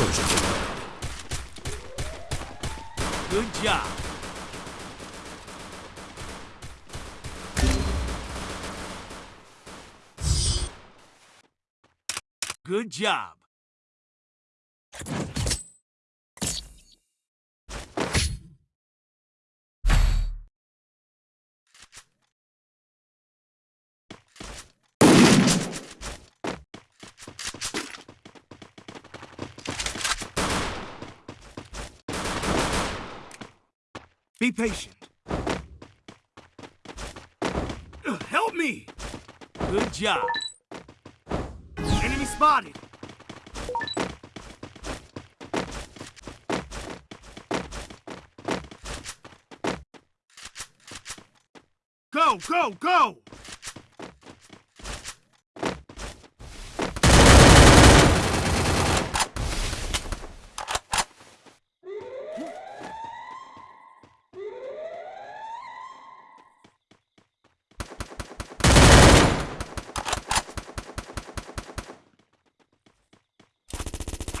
First blood. Good job. Good job. Be patient. Help me! Good job. Enemy spotted. Go, go, go!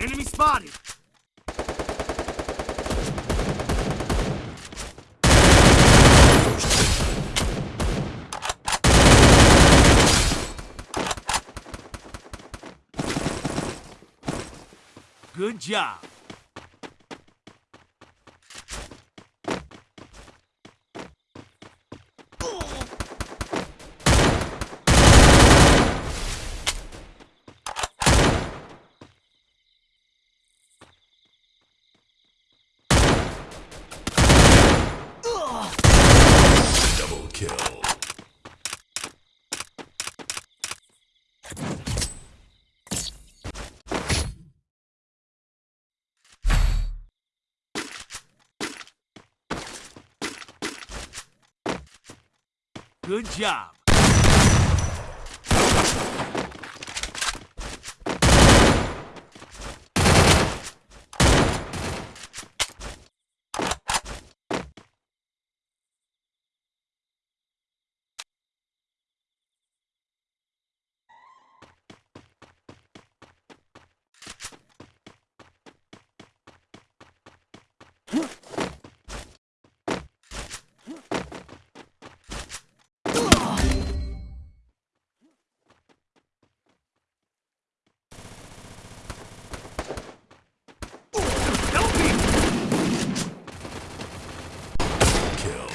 Enemy spotted. Good job. Kill. Good job. Help me! Kill.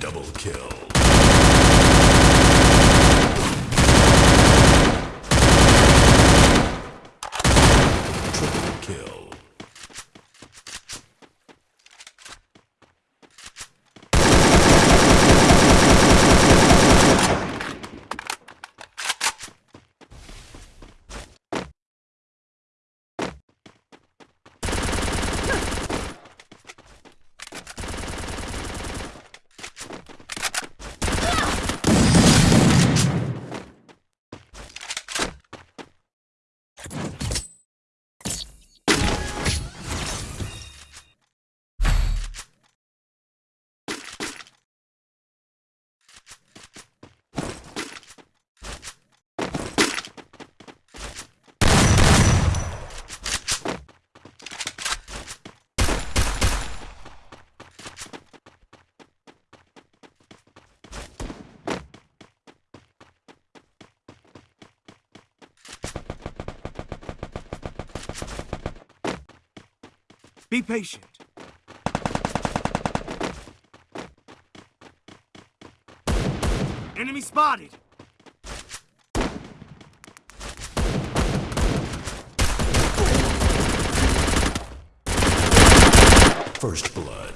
Double kill. Triple kill. Be patient. Enemy spotted. First blood.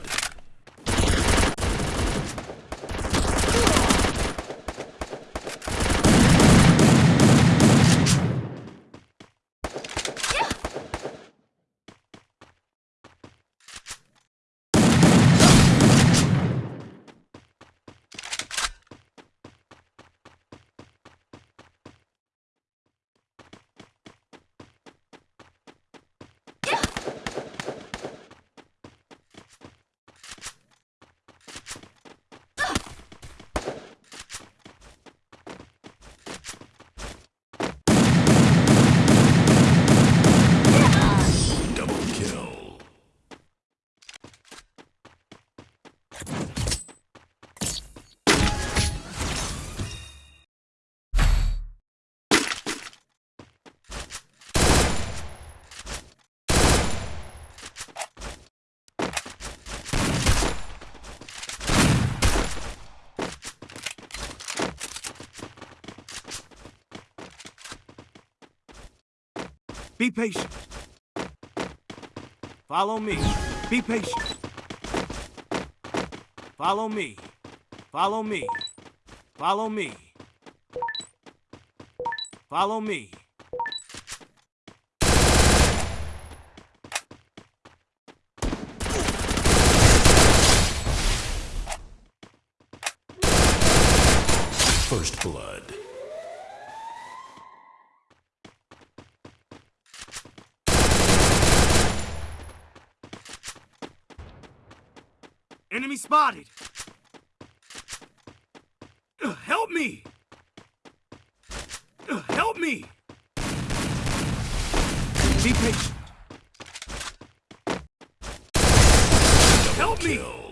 Be patient. Follow me. Be patient. Follow me. Follow me. Follow me. Follow me. First blood. Enemy spotted. Ugh, help me. Ugh, help me. Be patient. Help me.